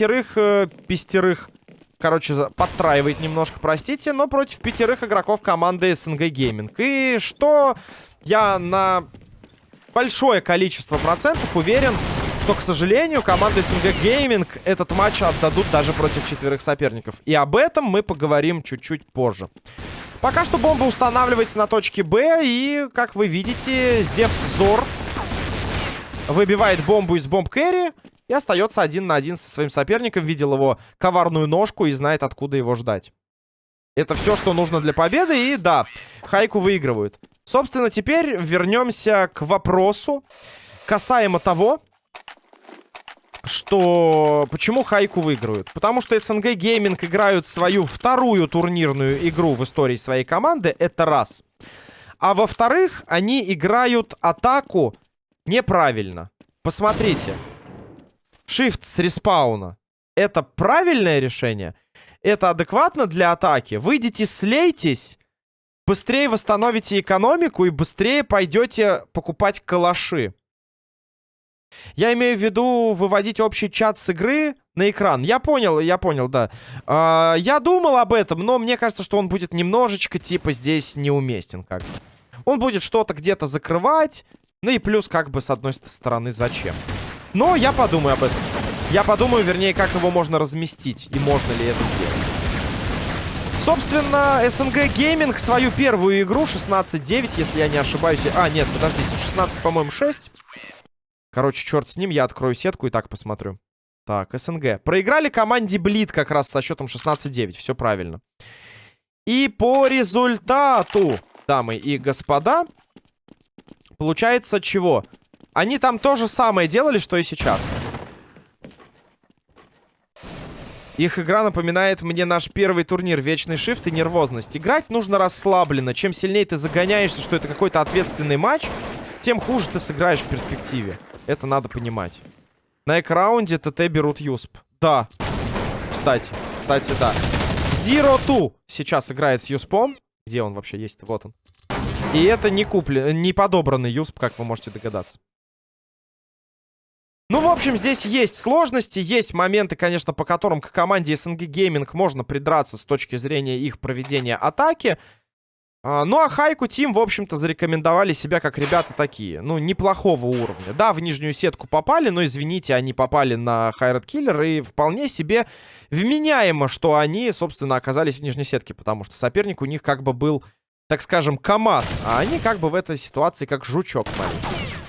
пятерых, э, пестерых, короче, подтраивает немножко, простите, но против пятерых игроков команды СНГ Gaming. И что я на большое количество процентов уверен, что, к сожалению, команда СНГ Gaming этот матч отдадут даже против четверых соперников. И об этом мы поговорим чуть-чуть позже. Пока что бомба устанавливается на точке Б. И, как вы видите, Зевс Зор выбивает бомбу из бомб Кэрри. И остается один на один со своим соперником. Видел его коварную ножку и знает, откуда его ждать. Это все, что нужно для победы. И да, Хайку выигрывают. Собственно, теперь вернемся к вопросу касаемо того, что... Почему Хайку выигрывают? Потому что СНГ Гейминг играют свою вторую турнирную игру в истории своей команды. Это раз. А во-вторых, они играют атаку неправильно. Посмотрите. Shift с респауна. Это правильное решение? Это адекватно для атаки? Выйдите, слейтесь, быстрее восстановите экономику и быстрее пойдете покупать калаши. Я имею в виду выводить общий чат с игры на экран. Я понял, я понял, да. А, я думал об этом, но мне кажется, что он будет немножечко, типа, здесь неуместен как бы. Он будет что-то где-то закрывать. Ну и плюс, как бы, с одной стороны, зачем. Но я подумаю об этом. Я подумаю, вернее, как его можно разместить. И можно ли это сделать. Собственно, СНГ Гейминг свою первую игру 16-9, если я не ошибаюсь. А, нет, подождите, 16, по-моему, 6. Короче, черт с ним, я открою сетку и так посмотрю. Так, СНГ. Проиграли команде Блит как раз со счетом 16-9. Все правильно. И по результату, дамы и господа, получается чего? Они там то же самое делали, что и сейчас. Их игра напоминает мне наш первый турнир Вечный Шифт и Нервозность. Играть нужно расслабленно. Чем сильнее ты загоняешься, что это какой-то ответственный матч, тем хуже ты сыграешь в перспективе. Это надо понимать. На экраунде ТТ берут Юсп. Да. Кстати. Кстати, да. Zero Two сейчас играет с Юспом. Где он вообще есть? Вот он. И это не куплен, не подобранный Юсп, как вы можете догадаться. Ну, в общем, здесь есть сложности, есть моменты, конечно, по которым к команде SNG Gaming можно придраться с точки зрения их проведения атаки. А, ну, а Хайку Тим, в общем-то, зарекомендовали себя как ребята такие. Ну, неплохого уровня. Да, в нижнюю сетку попали, но, извините, они попали на Хайред Киллер. И вполне себе вменяемо, что они, собственно, оказались в нижней сетке. Потому что соперник у них как бы был, так скажем, КамАЗ. А они как бы в этой ситуации как жучок маленький.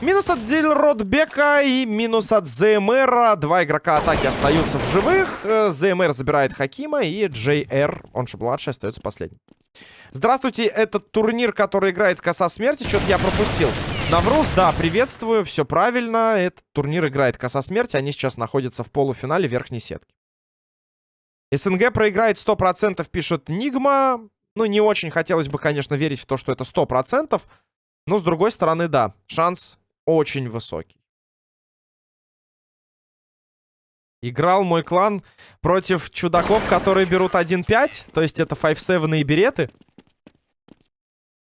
Минус от Дильродбека и минус от ЗМР. Два игрока атаки остаются в живых. Э, ЗМР забирает Хакима и JR, он же младший, остается последним. Здравствуйте, этот турнир, который играет коса смерти, что-то я пропустил. Навруз, да, приветствую, все правильно. Этот турнир играет коса смерти, они сейчас находятся в полуфинале верхней сетки. СНГ проиграет 100%, пишет Нигма. Ну, не очень хотелось бы, конечно, верить в то, что это 100%. Но, с другой стороны, да, шанс очень высокий. Играл мой клан против чудаков, которые берут 1-5. То есть это 5-7 и береты.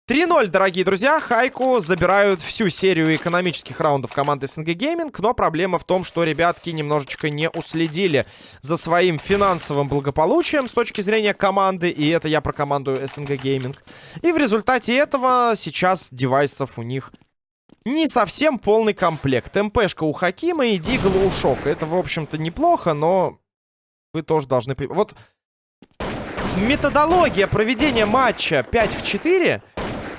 3-0, дорогие друзья. Хайку забирают всю серию экономических раундов команды СНГ Гейминг. Но проблема в том, что ребятки немножечко не уследили за своим финансовым благополучием с точки зрения команды. И это я про команду СНГ Гейминг. И в результате этого сейчас девайсов у них не совсем полный комплект. МПшка у Хакима и Дигл у Шока. Это, в общем-то, неплохо, но вы тоже должны... Вот методология проведения матча 5 в 4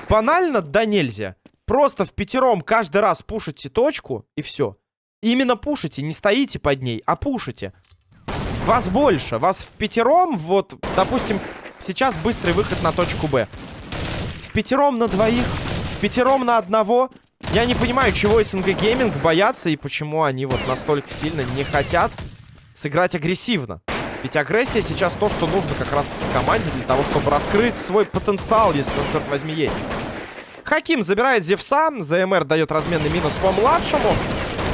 банально да нельзя. Просто в пятером каждый раз пушите точку, и все. Именно пушите, не стоите под ней, а пушите. Вас больше. Вас в пятером, вот, допустим, сейчас быстрый выход на точку Б. В пятером на двоих, в пятером на одного. Я не понимаю, чего СНГ Гейминг боятся и почему они вот настолько сильно не хотят сыграть агрессивно. Ведь агрессия сейчас то, что нужно как раз-таки команде для того, чтобы раскрыть свой потенциал, если он, черт возьми, есть. Хаким забирает Зевса. ЗМР дает разменный минус по младшему.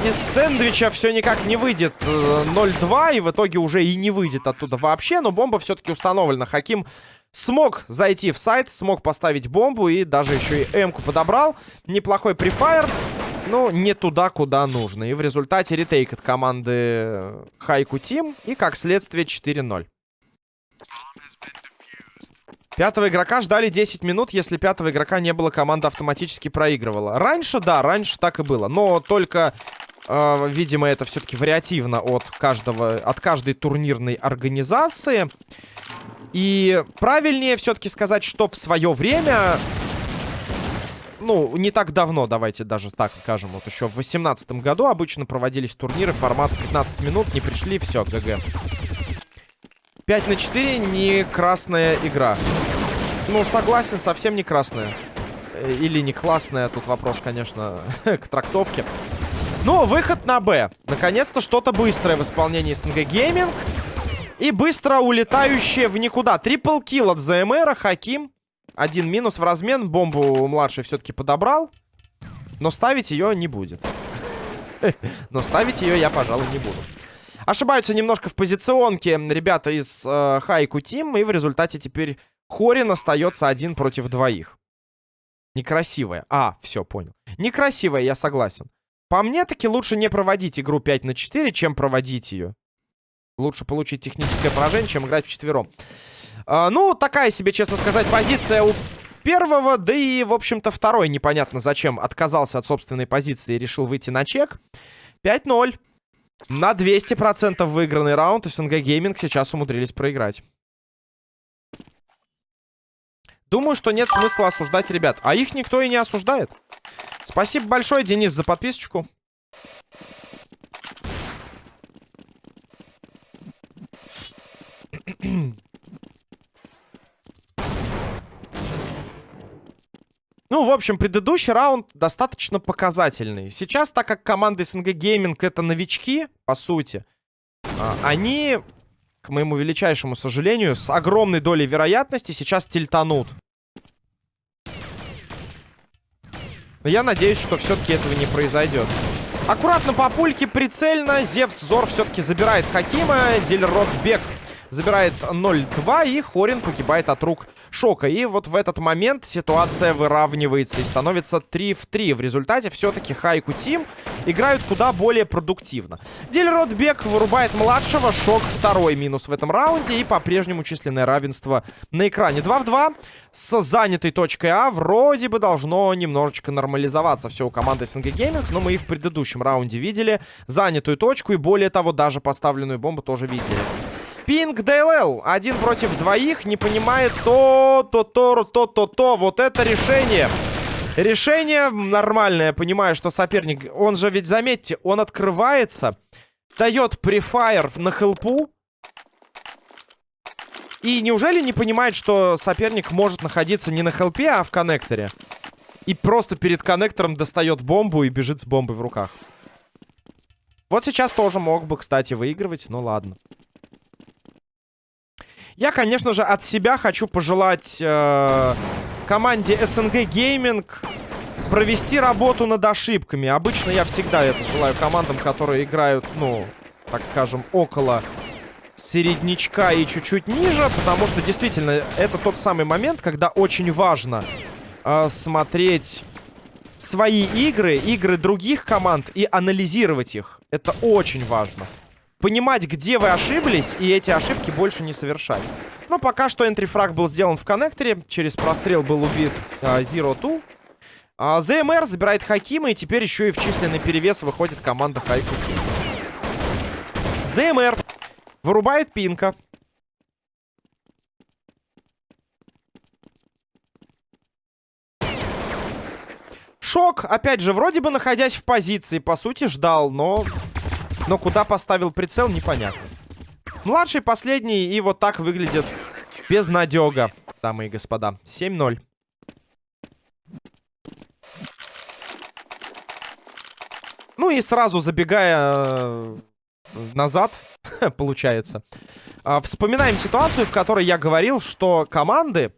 Из сэндвича все никак не выйдет 0-2. Э, и в итоге уже и не выйдет оттуда вообще. Но бомба все-таки установлена. Хаким смог зайти в сайт, смог поставить бомбу. И даже еще и М-ку подобрал. Неплохой префайр. ну, не туда, куда нужно. И в результате ретейк от команды Хайку Тим. И, как следствие, 4-0. Пятого игрока ждали 10 минут. Если пятого игрока не было, команда автоматически проигрывала. Раньше, да, раньше так и было. Но только, э, видимо, это все-таки вариативно от каждого, от каждой турнирной организации. И правильнее все-таки сказать, что в свое время ну, не так давно, давайте даже так скажем. Вот еще в 2018 году обычно проводились турниры формата 15 минут. Не пришли, все, ГГ. 5 на 4 не красная игра. Ну, согласен, совсем не красная. Э, или не классная, тут вопрос, конечно, к трактовке. Но выход на Б. Наконец-то что-то быстрое в исполнении СНГ Гейминг. И быстро улетающее в никуда. Трипл килл от ЗМР, Хаким. Один минус в размен. Бомбу младший все-таки подобрал. Но ставить ее не будет. Но ставить ее я, пожалуй, не буду. Ошибаются немножко в позиционке ребята из э, Тим. И в результате теперь Хорин остается один против двоих. Некрасивая. А, все, понял. Некрасивая, я согласен. По мне, таки лучше не проводить игру 5 на 4, чем проводить ее. Лучше получить техническое поражение, чем играть в четвером. А, ну, такая себе, честно сказать, позиция у первого. Да и, в общем-то, второй непонятно зачем отказался от собственной позиции и решил выйти на чек. 5-0. На 200% выигранный раунд. СНГ Гейминг сейчас умудрились проиграть. Думаю, что нет смысла осуждать ребят. А их никто и не осуждает. Спасибо большое, Денис, за подписочку. Ну, в общем, предыдущий раунд достаточно показательный. Сейчас, так как команда СНГ Гейминг это новички, по сути, а, они, к моему величайшему сожалению, с огромной долей вероятности сейчас тильтанут. Но я надеюсь, что все-таки этого не произойдет. Аккуратно по пульке, прицельно. Зевс Зор все-таки забирает Хакима. Дильрот Бек забирает 0-2. И Хорин погибает от рук Шока. И вот в этот момент ситуация выравнивается и становится 3 в 3. В результате все-таки Хайку Тим играют куда более продуктивно. Дильрот Бек вырубает младшего. Шок второй минус в этом раунде. И по-прежнему численное равенство на экране. 2 в 2 с занятой точкой А. Вроде бы должно немножечко нормализоваться все у команды СНГ Гейминг. Но мы и в предыдущем раунде видели занятую точку. И более того, даже поставленную бомбу тоже видели. Пинг ДЛЛ. Один против двоих. Не понимает то, то, то, то, то, то. Вот это решение. Решение нормальное. Понимаю, что соперник... Он же ведь, заметьте, он открывается. Дает префайр на хелпу. И неужели не понимает, что соперник может находиться не на хелпе, а в коннекторе? И просто перед коннектором достает бомбу и бежит с бомбой в руках. Вот сейчас тоже мог бы, кстати, выигрывать. Ну ладно. Я, конечно же, от себя хочу пожелать э, команде SNG Gaming провести работу над ошибками. Обычно я всегда это желаю командам, которые играют, ну, так скажем, около середнячка и чуть-чуть ниже, потому что действительно это тот самый момент, когда очень важно э, смотреть свои игры, игры других команд и анализировать их. Это очень важно понимать, где вы ошиблись, и эти ошибки больше не совершать. Но пока что энтрифраг был сделан в коннекторе. Через прострел был убит э, Zero Two. А, ЗМР забирает Хакима, и теперь еще и в численный перевес выходит команда Хайку ЗМР вырубает Пинка. Шок, опять же, вроде бы находясь в позиции, по сути, ждал, но но куда поставил прицел, непонятно. Младший, последний, и вот так выглядит безнадега, дамы и господа. 7-0. Ну и сразу забегая э, назад, получается. Э, вспоминаем ситуацию, в которой я говорил, что команды...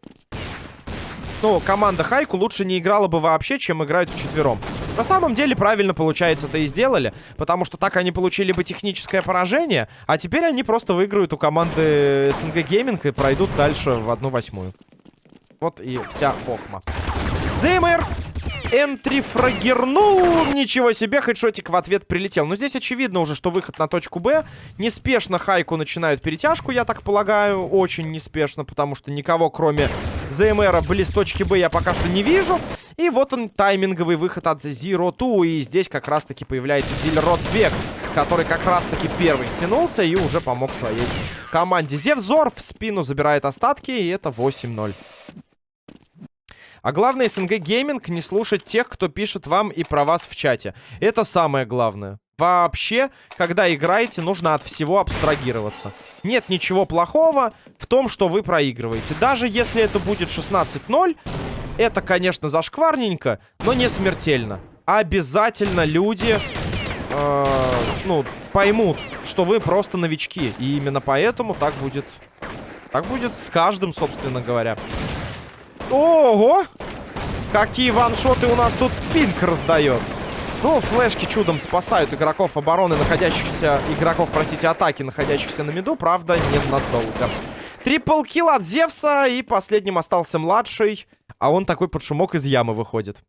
Ну, команда Хайку лучше не играла бы вообще, чем играют вчетвером. На самом деле, правильно, получается, это и сделали. Потому что так они получили бы техническое поражение. А теперь они просто выиграют у команды СНГ Гейминг и пройдут дальше в одну восьмую. Вот и вся хохма. Зеймер Энтри фрагернул. Ничего себе, хедшотик в ответ прилетел. Но здесь очевидно уже, что выход на точку Б. Неспешно Хайку начинают перетяжку, я так полагаю. Очень неспешно, потому что никого, кроме ЗМРа, близ точки Б я пока что не вижу. И вот он, тайминговый выход от Zero Two. И здесь как раз-таки появляется Дилер Ротбек, который как раз-таки первый стянулся и уже помог своей команде. Зевзор в спину забирает остатки, и это 8-0. А главное, СНГ Гейминг не слушать тех, кто пишет вам и про вас в чате. Это самое главное. Вообще, когда играете, нужно от всего абстрагироваться. Нет ничего плохого в том, что вы проигрываете. Даже если это будет 16-0, это, конечно, зашкварненько, но не смертельно. Обязательно люди, э, ну, поймут, что вы просто новички. И именно поэтому так будет... Так будет с каждым, собственно говоря. Ого! Какие ваншоты у нас тут Пинк раздает. Ну, флешки чудом спасают игроков обороны, находящихся... Игроков, простите, атаки, находящихся на миду. Правда, ненадолго. Трипл килл от Зевса. И последним остался младший. А он такой под шумок из ямы выходит.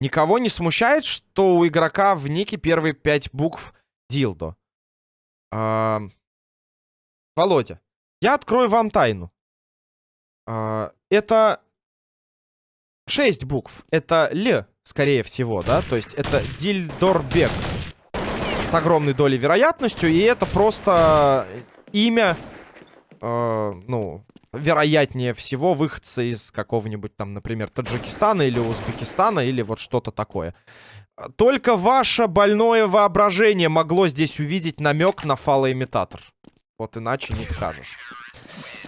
Никого не смущает, что у игрока в нике первые пять букв Дилдо. А... Володя, я открою вам тайну. А, это 6 букв. Это Л, скорее всего, да? То есть это Дильдорбек. С огромной долей вероятностью. И это просто имя, э, ну, вероятнее всего, выходца из какого-нибудь там, например, Таджикистана или Узбекистана, или вот что-то такое. Только ваше больное воображение могло здесь увидеть намек на фалоимитатор. Вот иначе не скажешь.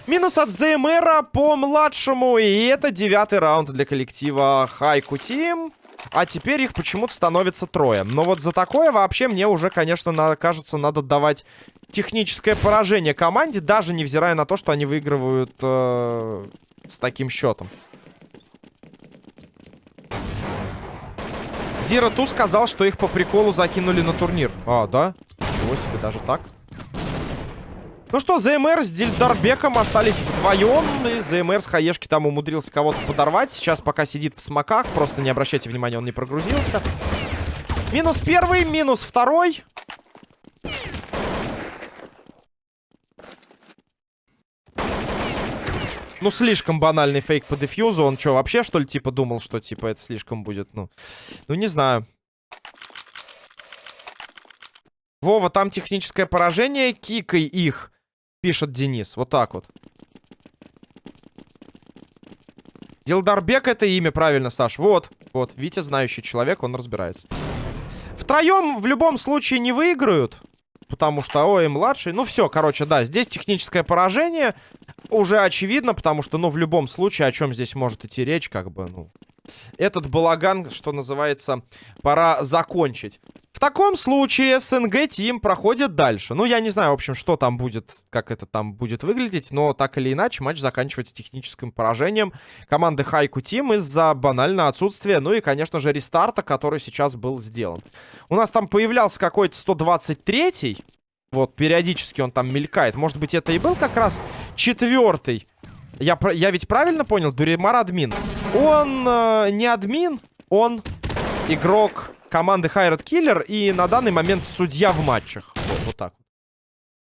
Минус от ЗМРа по младшему. И это девятый раунд для коллектива Хайку Тим. А теперь их почему-то становится трое. Но вот за такое вообще мне уже, конечно, на, кажется, надо давать техническое поражение команде, даже невзирая на то, что они выигрывают э, с таким счетом. Зира Ту сказал, что их по приколу закинули на турнир. А, да? Ничего себе, даже так? Ну что, ЗМР с Дильдарбеком остались вдвоем. И ЗМР с Хаешки там умудрился кого-то подорвать. Сейчас пока сидит в смоках. Просто не обращайте внимания, он не прогрузился. Минус первый, минус второй. Ну, слишком банальный фейк по дефьюзу. Он что, вообще, что ли, типа, думал, что, типа, это слишком будет? Ну, ну не знаю. Вова, там техническое поражение. Кикай их пишет Денис. Вот так вот. Дилдарбек это имя, правильно, Саш. Вот, вот. Витя знающий человек, он разбирается. Втроем в любом случае не выиграют. Потому что ой, младший. Ну все, короче, да, здесь техническое поражение. Уже очевидно, потому что, ну, в любом случае, о чем здесь может идти речь, как бы, ну... Этот балаган, что называется, пора закончить. В таком случае СНГ Тим проходит дальше. Ну, я не знаю, в общем, что там будет, как это там будет выглядеть, но так или иначе матч заканчивается техническим поражением команды Хайку Тим из-за банального отсутствия, ну и, конечно же, рестарта, который сейчас был сделан. У нас там появлялся какой-то 123-й, вот, периодически он там мелькает. Может быть, это и был как раз четвертый. Я, я ведь правильно понял? Дуримар админ. Он э, не админ, он игрок команды Хайрат Киллер и на данный момент судья в матчах. Вот, вот так.